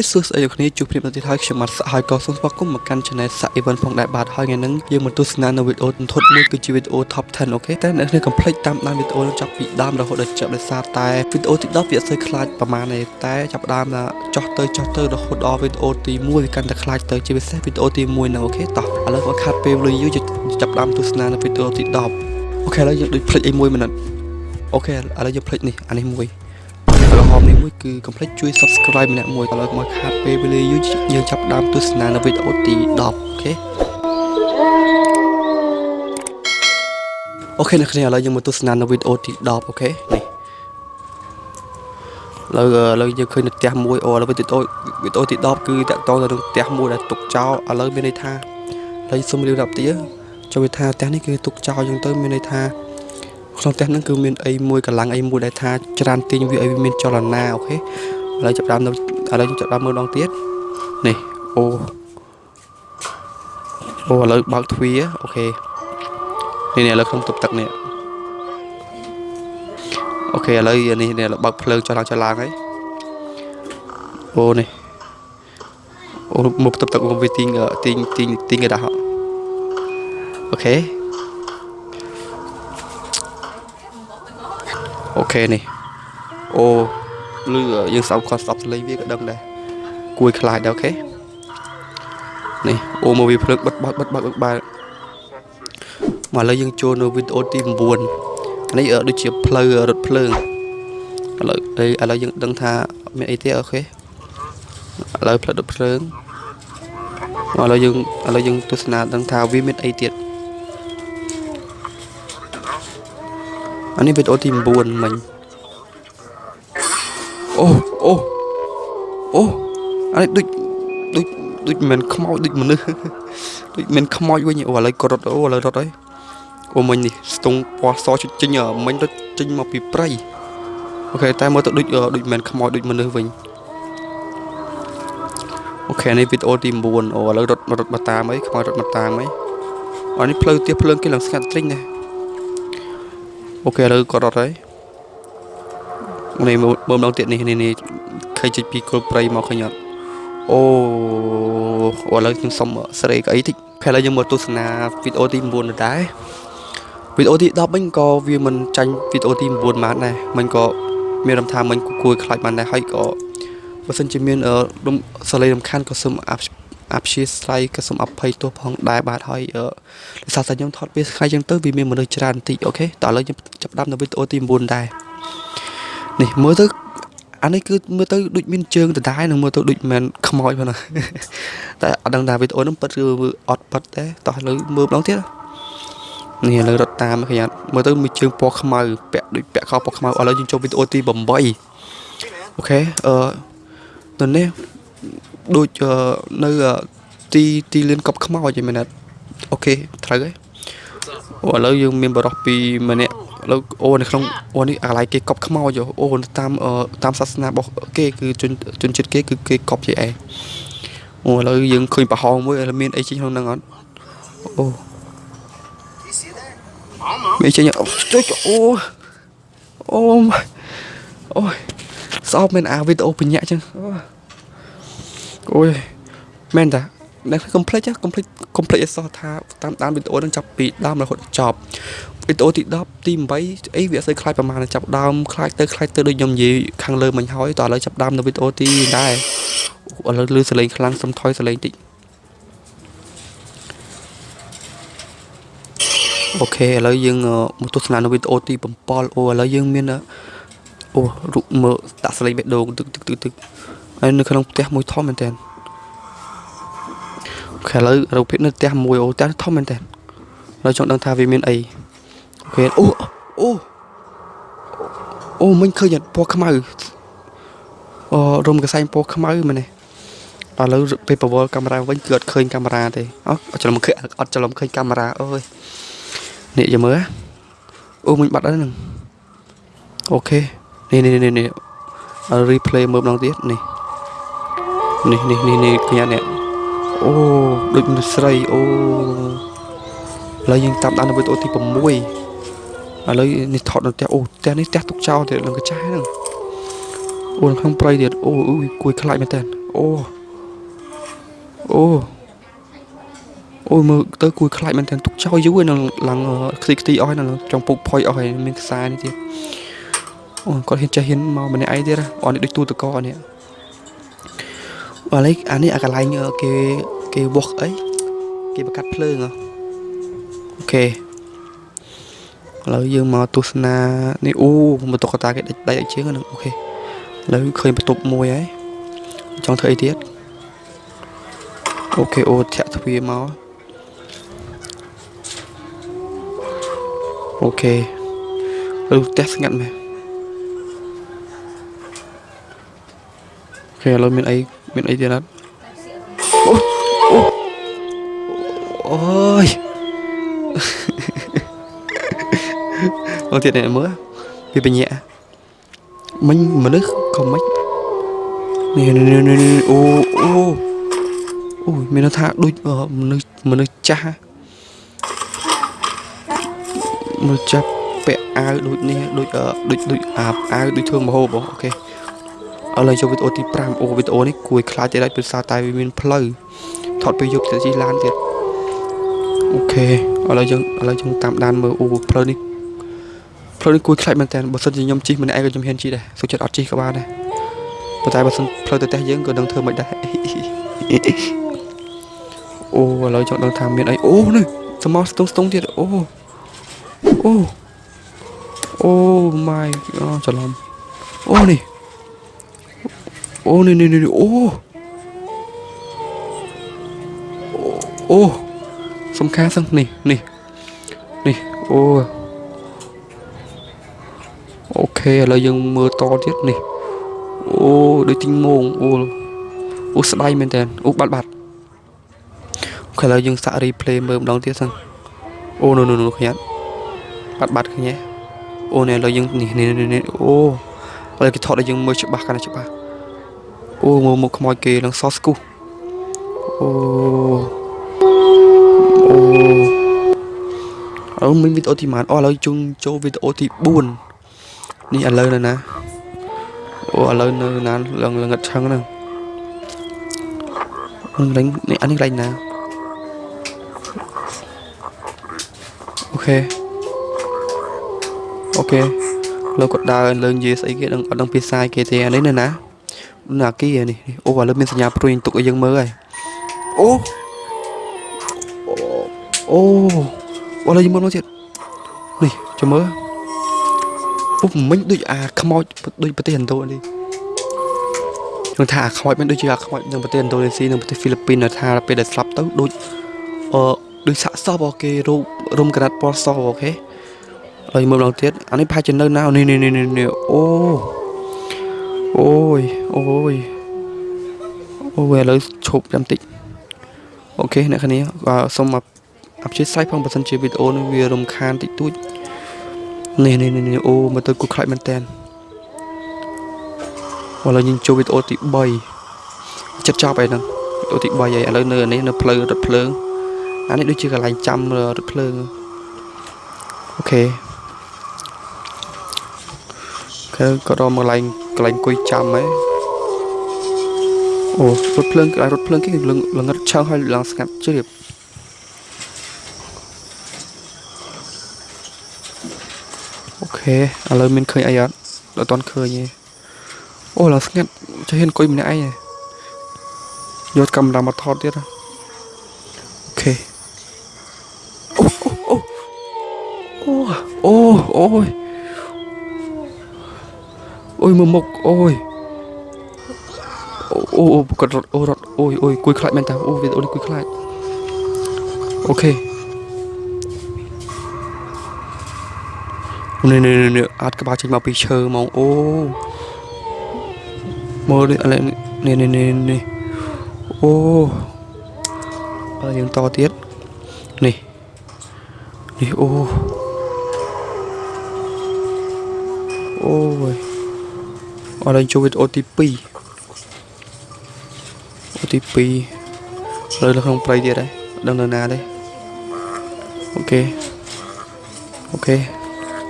OK សួស្តីអ្នកគ្នាជួបគ្នានៅទីហើយខ្ញុំបាទសាក់ហើយក៏សូមស្វាគមន៍មកកាន់ Channel សាក់ Event ផងដែរបាទហើយថ្ងៃនេះយើងមកទស្សនានៅវីដេអូទន្ទុតមួយគឺជាវីដេអូ Top 10អូខេតែអ្នកគ្នាកុំភ្លេចតាមដានវីដេអូនឹងចាប់ពីដើមរហូតដល់ចប់ដោយសារតែវីដេអូទី10វាអត់សូវខ្លាចប្រហែលទេតែចាប់ដើមថាចោះទៅចោះទៅរហូតដល់វីដេអូទី1វាកាន់តែខ្លាចទៅជាពិសេសវីដេអូទី1ហ្នឹង OK តោះឥឡូវគាត់ខាត់ពេលលុយយូរចាប់ដើមទស្សនានៅវីដេអូទី10 OK ឥឡូវយើងដូចភ្លេចអីមួយមិន OK ឥឡូវយើងភ្លេចនេះអានេះមួយ ក្រហមនេះមួយគឺកុំភ្លេចជួយ subscribe ម្នាក់មួយឥឡូវមកខាតពេលវេលាយូរយើងចាប់ដើមទស្សនានៅវីដេអូទី10 OK OK អ្នកគ្នាឥឡូវយើងមកទស្សនានៅវីដេអូទី10 OK នេះឥឡូវឥឡូវយើងឃើញនៅផ្ទះមួយអូឥឡូវវីដេអូវីដេអូទី10គឺតាក់ទងទៅនឹងផ្ទះមួយដែលទុកចោលឥឡូវមានន័យថាឥឡូវសុំរៀបរាប់ទៀតចូលវាថាផ្ទះនេះគឺទុកចោលអញ្ចឹងទៅមានន័យថា ក្នុងផ្ទះហ្នឹងគឺមានអីមួយកម្លាំងអីមួយដែលថាច្រើនទាញវាឲ្យវាមានចលនាអូខេឥឡូវចាប់ដើមឥឡូវចាប់ដើមមើលដងទៀតនេះអូអូឥឡូវបើកទ្វារអូខេនេះនេះឥឡូវក្នុងតុបទឹកនេះអូខេឥឡូវនេះនេះបើកភ្លើងចុះឡើងចុះឡើងហើយអូនេះអូមកតុបទឹកមកវាទីងទីងទីងទីងកដាអូខេ អូខេនេះអូលឺយើងសោកគាត់ស្ដាប់សលេងវាក៏ដឹងដែរគួយខ្លាចដែរអូខេនេះអូមកវាភ្លើងបិទបើកបិទបើកបើកមកឥឡូវយើងចូលនៅវីដេអូទី9នេះដូចជាផ្លូវរថភ្លើងឥឡូវឥឡូវយើងដឹងថាមានអីទៀតអូខេឥឡូវផ្លូវរថភ្លើងឥឡូវយើងឥឡូវយើងទស្សនាដឹងថាវាមានអីទៀត អានេះវីដេអូទី9មិញអូអូអូអានេះដូចដូចដូចមិនខ្មោចដូចមនុស្សដូចមិនខ្មោចវិញអូឥឡូវក៏រត់អូឥឡូវរត់ហើយអូមិញនេះស្ទង់ពណ៌សចេញមិញរត់ចេញមកពីព្រៃអូខេតែមើលទៅដូចដូចមិនខ្មោចដូចមនុស្សវិញអូខេនេះវីដេអូទី9អូឥឡូវរត់រត់មកតាមអីខ្មោចរត់មកតាមអីអូនេះផ្លូវទៀបភ្លើងគេឡើងស្ងាត់ត្រិញណា អូខេឥឡូវគាត់រត់ហើយនេះមើលម្ដងទៀតនេះនេះឃើញជិះពីគល់ព្រៃមកឃើញអត់អូឥឡូវខ្ញុំសុំស្រីក្អីតិចខែឥឡូវយើងមកទស្សនាវីដេអូទី9ដែរវីដេអូទី10វិញក៏វាមិនចាញ់វីដេអូទី9បានដែរមិញក៏មានរំថាមិញគួរខ្លាចបានដែរហើយក៏បើសិនជាមានសលេងរំខានក៏សូមអ ព្យាស្រ័យក៏សូមអភ័យទោសផងដែរបាទហើយដោយសារតែខ្ញុំថតពេលថ្ងៃចឹងទៅវាមានមនុស្សច្រើនបន្តិចអូខេតោះឥឡូវខ្ញុំចាប់ដាំនៅវីដេអូទី9ដែរនេះមើលទៅអានេះគឺមើលទៅដូចមានជើងដដែលនឹងមើលទៅដូចមិនខ្មោចផងណាតែអត់ដឹងថាវីដេអូនោះពិតគឺអត់ពិតទេតោះឥឡូវមើលម្ដងទៀតនេះឥឡូវរត់តាមឃើញអត់មើលទៅមានជើងពណ៌ខ្មៅពាក់ដូចពាក់ខោពណ៌ខ្មៅឥឡូវយើងចូលវីដេអូទី8អូខេអឺនៅនេះ ដូចនៅទីទីលឿនកប់ខ្មោចឯមែនអត់អូខេត្រូវហើយអូឥឡូវយើងមានបរោះពីម្នាក់ឥឡូវអូនៅក្នុងអូនេះអាឡៃគេកប់ខ្មោចអូតាមតាមសាសនារបស់គេគឺជនជនជាតិគេគឺគេកប់ជាឯងអូឥឡូវយើងឃើញប្រហោងមួយមានអីចេញក្នុងហ្នឹងអត់អូមានចេញអូអូអូអូសោកមែនអាវីដេអូបញ្ញាក់ចឹងអូ អូយមែនតាអ្នកកុំភ្លេចកុំភ្លេចកុំភ្លេចឲ្យសោះថាតាមដានវីដេអូនឹងចាប់ពីដើមរហូតដល់ចប់វីដេអូទី10ទី8អីវាអត់សូវខ្លាចប្រហែលចាប់ដើមខ្លាចទៅខ្លាចទៅដូចខ្ញុំនិយាយខាងលើមិញហើយតោះឥឡូវចាប់ដើមនៅវីដេអូទីដែរឥឡូវលឺសលេងខ្លាំងសុំថយសលេងតិចអូខេឥឡូវយើងមកទស្សនានៅវីដេអូទី7អូឥឡូវយើងមានអូរូបមើលដាក់សលេងបេះដូងទឹកទឹកទឹកទឹក ហើយនៅក្នុងផ្ទះមួយធំមែនតើ OK ឥឡូវរូបភាពនៅផ្ទះមួយអូផ្ទះធំមែនតើដល់ចង់ដឹងថាវាមានអី OK អូអូអូមិញឃើញពណ៌ខ្មៅអូរោមកសែងពណ៌ខ្មៅមែនទេឥឡូវពេលប្រវល់កាមេរ៉ាវិញគឺអត់ឃើញកាមេរ៉ាទេអូច្រឡំឃើញអត់ច្រឡំឃើញកាមេរ៉ាអើយនេះយមើអូមិញបាត់ហើយនឹងអូខេនេះនេះនេះ replay មើលម្ដងទៀតនេះ នេះនេះនេះនេះឃើញនេះអូដូចមនុស្សស្រីអូឥឡូវយើងតាមដាននៅវីដេអូទី6ឥឡូវនេះថតនៅផ្ទះអូផ្ទះនេះផ្ទះទុកចោលទៀតនឹងកញ្ចែហ្នឹងអូក្នុងព្រៃទៀតអូអ៊ុយគួយខ្លាចមែនតើអូអូអូមើលទៅគួយខ្លាចមែនតើទុកចោលយូរឯនឹងឡើងខ្ទីខ្ទីអស់នៅ trong ពុកផុយអស់ហើយមានខ្សែនេះទៀតអូគាត់ហ៊ានចេះហ៊ានមកម្នាក់ឯងទៀតអត់នេះដូចទូតកអនេះ ឥឡូវអានេះអាកន្លែងគេគេវោះអីគេបកាត់ភ្លើងអូខេឥឡូវយើងមកទស្សនានេះអូបន្ទុកកតាគេដាច់ដាច់ជើងហ្នឹងអូខេឥឡូវឃើញបន្ទប់មួយហើយចង់ធ្វើអីទៀតOK អូធាក់ទ្វារមក OK ឬផ្ទះស្ងាត់មែន OK ឥឡូវមានអី មានអីទៀតអត់អូអូអូយអូទៀតនេះមើលពីបញ្ញាមិញមនុស្សក៏មិននេះនេះអូអូអូយមានថាដូចមនុស្សមនុស្សចាស់មនុស្សចាស់ពាក់អាវដូចនេះដូចដូចដូចអាអាវដូចធ្វើមហូបអូខេ ឥឡូវចូលវីដេអូទី5អូវីដេអូនេះគួយខ្លាចតែដាច់ពីសារតែវាមានផ្លូវថតពេលយប់ទៅជិះឡានទៀតអូខេឥឡូវយើងឥឡូវយើងតាមដានមើលអូផ្លូវនេះផ្លូវនេះគួយខ្លាចមែនតើបើសិនជាខ្ញុំជិះម្នាក់ឯងក៏ខ្ញុំហ៊ានជិះដែរសុខចិត្តអត់ជិះក៏បានដែរប៉ុន្តែបើសិនផ្លូវទៅផ្ទះយើងក៏ដឹងធ្វើមិនដែរអូឥឡូវចង់ដឹងថាមានអីអូនេះសមោស្ទងស្ទងទៀតអូអូអូ my អូច្រឡំអូនេះ អូនេះនេះនេះអូអូសំខាន់សឹងនេះនេះនេះអូអូខេឥឡូវយើងមើលតទៀតនេះអូដូចទីងមងអូអូស្ដាយមែនតើអូបាត់បាត់អូខេឥឡូវយើងសាក់ replay មើលម្ដងទៀតសិនអូនោះនោះខ្ញុំបាត់បាត់ឃើញទេអូនេះឥឡូវយើងនេះនេះអូឥឡូវគេថតឲ្យយើងមើលច្បាស់កាន់តែច្បាស់ អូមើលមុខខ្មោចគេនឹងសស្គូអូអូអឺមានវីដេអូទីម៉ានអូឥឡូវជុំចូលវីដេអូទី4នេះឥឡូវនៅណាអូឥឡូវនៅណាលងលងឹតឆឹងហ្នឹងនឹងនេះអានេះកន្លែងណាអូខេអូខេលោកគាត់ដើរលើនិយាយស្អីគេដឹងអត់ដឹងភាសាគេទេអានេះនៅណា នៅអាគីនេះអូឥឡូវមានសញ្ញាព្រួយទុកឲ្យយើងមើលហើយអូអូអូឥឡូវយើងមើលមកទៀតនេះចាំមើលអូមិញដូចអាខ្មោចដូចប្រទេសឥណ្ឌូនេះខ្ញុំថាអាខ្មោចមិនដូចជាអាខ្មោចនៅប្រទេសឥណ្ឌូនេស៊ីនិងប្រទេសហ្វីលីពីនថាពេលដែលស្លាប់ទៅដូចអឺដូចសាក់សពអូខេរូបរុំក្រាត់ពណ៌សអូខេហើយមើលម្ដងទៀតអានេះប្រហែលជានៅណានេះនេះនេះអូ អូយអូយអូយឥឡូវឈប់ចាំតិចអូខេអ្នកគ្នាសូមអព្យាស្រ័យផងបើសិនជាវីដេអូនេះវារំខានតិចតួចនេះនេះនេះអូមើលទៅគួរខ្លាចមែនតើឥឡូវយើងចូលវីដេអូទី3ចិត្តចប់ហើយហ្នឹងវីដេអូទី3ហើយឥឡូវនៅនេះនៅផ្លូវរថភ្លើងអានេះដូចជាកន្លែងចាំរថភ្លើងអូខេគេក៏ដល់មកកន្លែង កន្លែងអង្គុយចាំហ៎អូរថភ្លើងរថភ្លើងគេលងឹតឆើហើយឡើងស្ងាត់ជ្រាបអូខេឥឡូវមានឃើញអីអត់ដល់តន់ឃើញទេអូឡើងស្ងាត់ចេះហ៊ានអង្គុយម្នាក់ឯងយកកាមេរ៉ាមកថតទៀតអូខេអូអូអូអូអូយ អូយមើលមុខអូយអូអូគាត់រត់អូរត់អូយអូយគួយខ្លាចមែនតើអូវីដេអូនេះគួយខ្លាចអូខេនេះនេះនេះអាចក្បាលចេញមកពីឈើហ្មងអូមើលនេះឥឡូវនេះនេះនេះនេះអូហើយយើងតទៀតនេះនេះអូអូយ អរឡើងចូលវីដេអូទី2អូទី2លើនៅក្នុងព្រៃទៀតហើយដឹងនៅណាទេអូខេអូខេឥ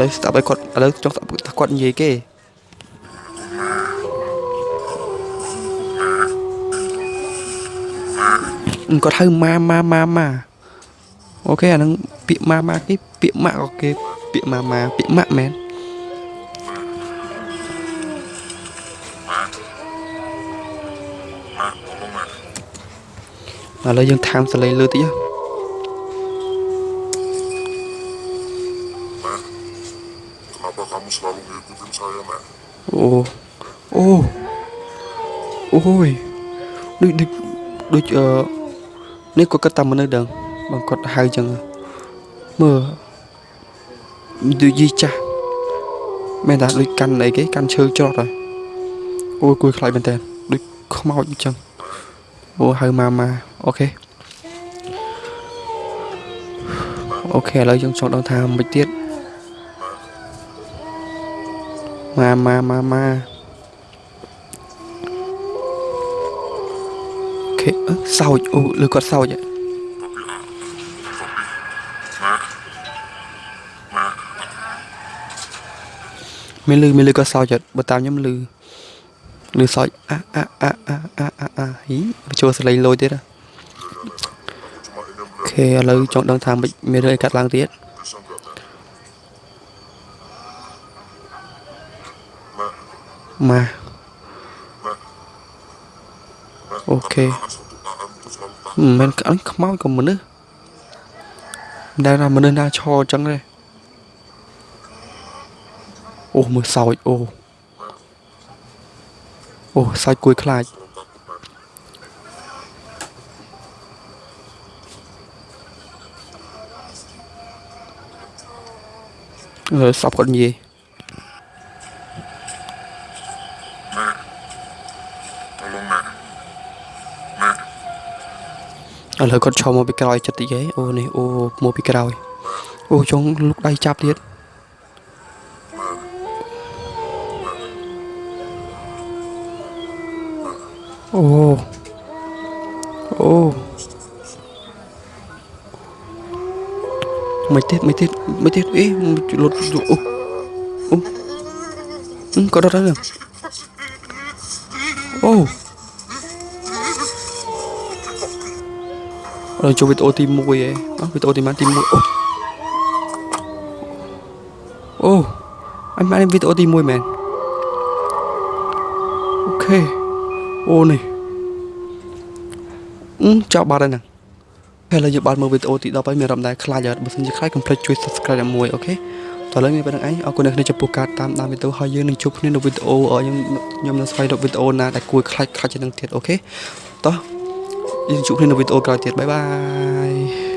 ឡូវស្ដាប់ឲ្យគាត់ឥឡូវចង់ស្ដាប់ថាគាត់និយាយគេគាត់ហៅម៉ាម៉ាម៉ាម៉ាអូខេអាហ្នឹងពាក្យម៉ាម៉ាគេពាក្យម៉ាក់ក៏គេពាក្យម៉ាម៉ាពាក្យម៉ាក់មែន ឥឡូវយើងថែមសលេងលើតិចហ៎ Kenapa kamu selalu ngikutin saya, Mak? អូអូអូយដូចដូចដូចអឺនេះគាត់គិតតាមមនុស្សដឹងបើគាត់ហៅចឹងមើលដូចយីចាស់មែនតាដូចកាន់អីគេកាន់ឈើច្រត់ហើយអូយគួយខ្លាចមែនតើដូចខ្មោចអញ្ចឹងអូហៅម៉ាម៉ា អូខេអូខេឥឡូវយើងចង់ដឹងថាមិនទៀតម៉ាម៉ាម៉ាម៉ាអូខេអឺសោចអូលើគាត់សោចហ៎ Tapi, ah, tapi, Mak, Mak, មានលឺមានលឺក៏សោចអត់បើតាមខ្ញុំលឺលឺសោចអាអាអាអាអាអាអាហីបញ្ចូលសលេងលយទៀតហ៎ ខេឥឡូវចង់ដឹងថាមិនមានរឿងអីកាត់ឡើងទៀត bisa nggak, Mak? Mak, ម៉ា Mak, Mak, Oke. tapi Aan satu Aan itu selalu takut. មិនមែនអញខ្មោចក៏មនុស្សមិនដែលថាមនុស្សណាឈរអញ្ចឹងទេអូមើលសោចអូអូសោចគួយខ្លាច សពគាត់និយាយ Mak, tolong, Mak. Mak, ឥឡូវគាត់ឈរមកពីក្រោយចិត្តតិចហីអូនេះអូមកពីក្រោយអូចង់លុកដៃចាប់ទៀតអូអូ មិនទៀតមិនទៀតមិនទៀតអេលុតអូអូអឺគាត់រត់ហើយអូអរចូលវីដេអូទី1ហ៎អស់វីដេអូទី1ទី1អូអូអញបានវីដេអូទី1មែនអូខេអូនេះអឺចាប់បាត់ហើយហ្នឹង ពេលឥឡូវយើងបានមើលវីដេអូទី10ហើយមានអារម្មណ៍ដែរខ្លាចអត់បើមិនជាខ្លាចកុំភ្លេចជួយ subscribe ឲ្យមួយ OK តោះឥឡូវមានប៉ុណ្្នឹងឯងអរគុណអ្នកគ្នាចំពោះការតាមដានវីដេអូហើយយើងនឹងជួបគ្នានៅវីដេអូខ្ញុំខ្ញុំនឹងស្វែងរកវីដេអូណាដែលគួរខ្លាចខ្លាចជាងនឹងទៀត OK តោះយើងជួបគ្នានៅវីដេអូក្រោយទៀត bye bye